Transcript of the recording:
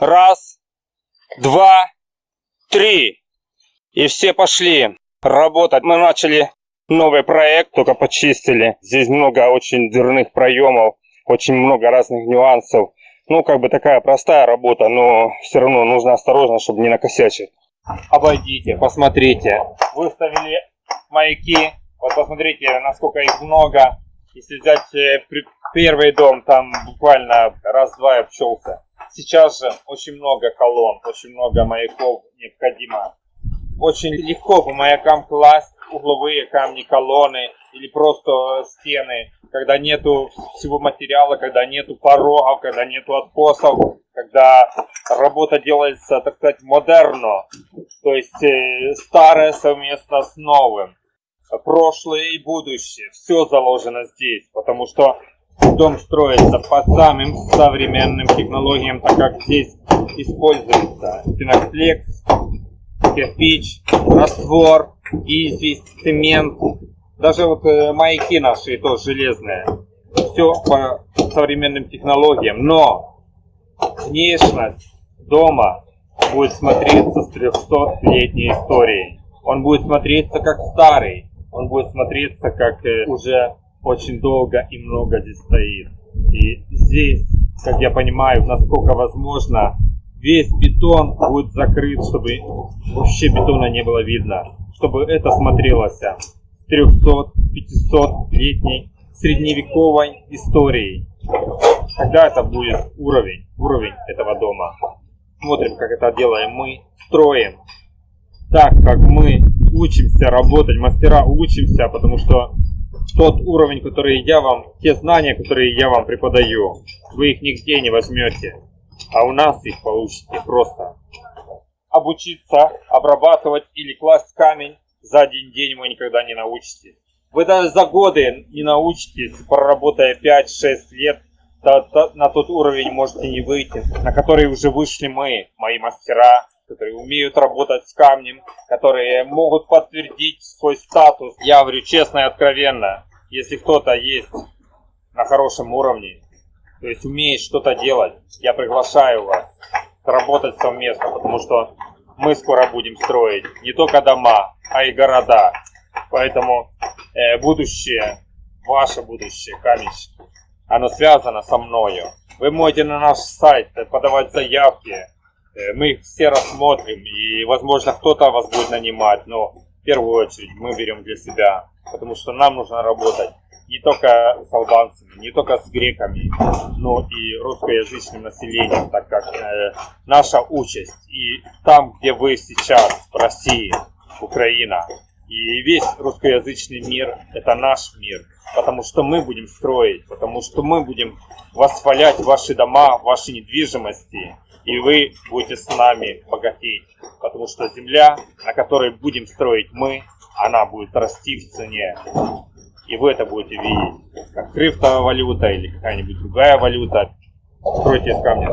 Раз, два, три. И все пошли работать. Мы начали новый проект, только почистили. Здесь много очень дверных проемов, очень много разных нюансов. Ну, как бы такая простая работа, но все равно нужно осторожно, чтобы не накосячить. Обойдите, посмотрите. Выставили маяки. Вот посмотрите, насколько их много. Если взять э, первый дом, там буквально раз-два обчелся. Сейчас же очень много колонн, очень много маяков необходимо. Очень легко по маякам класть угловые камни, колонны или просто стены, когда нету всего материала, когда нету порогов, когда нету откосов, когда работа делается, так сказать, модерно, то есть э, старое совместно с новым, прошлое и будущее, все заложено здесь, потому что дом строится по самым современным технологиям, так как здесь используется пеноплекс, кирпич, раствор, известь, цемент, даже вот э, маяки наши тоже железные. Все по современным технологиям, но внешность дома будет смотреться с 300-летней историей. Он будет смотреться как старый, он будет смотреться как э, уже очень долго и много здесь стоит. И здесь, как я понимаю, насколько возможно, весь бетон будет закрыт, чтобы вообще бетона не было видно. Чтобы это смотрелось с 300-500 летней средневековой историей. Когда это будет уровень, уровень этого дома. Смотрим, как это делаем мы, строим так, как мы учимся работать, мастера учимся, потому что тот уровень, который я вам, те знания, которые я вам преподаю, вы их нигде не возьмете, а у нас их получите просто. Обучиться, обрабатывать или класть камень за один день вы никогда не научитесь. Вы даже за годы не научитесь, проработая 5-6 лет, на тот уровень можете не выйти, на который уже вышли мы, мои мастера, которые умеют работать с камнем, которые могут подтвердить свой статус. Я говорю честно и откровенно, если кто-то есть на хорошем уровне, то есть умеет что-то делать, я приглашаю вас работать совместно, потому что мы скоро будем строить не только дома, а и города. Поэтому э, будущее, ваше будущее, камень, оно связано со мною. Вы можете на наш сайт подавать заявки, Э, мы их все рассмотрим, и, возможно, кто-то вас будет нанимать, но в первую очередь мы берем для себя, потому что нам нужно работать не только с албанцами, не только с греками, но и русскоязычным населением, так как э, наша участь и там, где вы сейчас, в России, Украина, и весь русскоязычный мир – это наш мир, потому что мы будем строить, потому что мы будем восхвалять ваши дома, ваши недвижимости, и вы будете с нами богатеть, потому что земля, на которой будем строить мы, она будет расти в цене. И вы это будете видеть, как криптовалюта или какая-нибудь другая валюта. Стройте из камня.